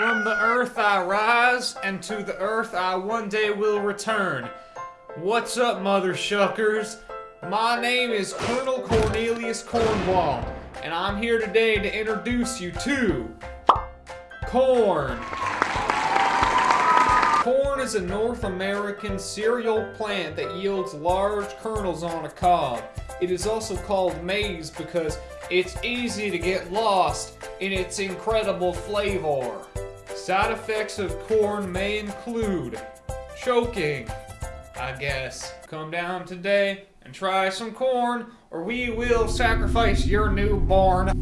From the earth I rise, and to the earth I one day will return. What's up, mother shuckers? My name is Colonel Cornelius Cornwall, and I'm here today to introduce you to corn. Corn is a North American cereal plant that yields large kernels on a cob. It is also called maize because it's easy to get lost in its incredible flavor. Side effects of corn may include choking, I guess. Come down today and try some corn, or we will sacrifice your newborn.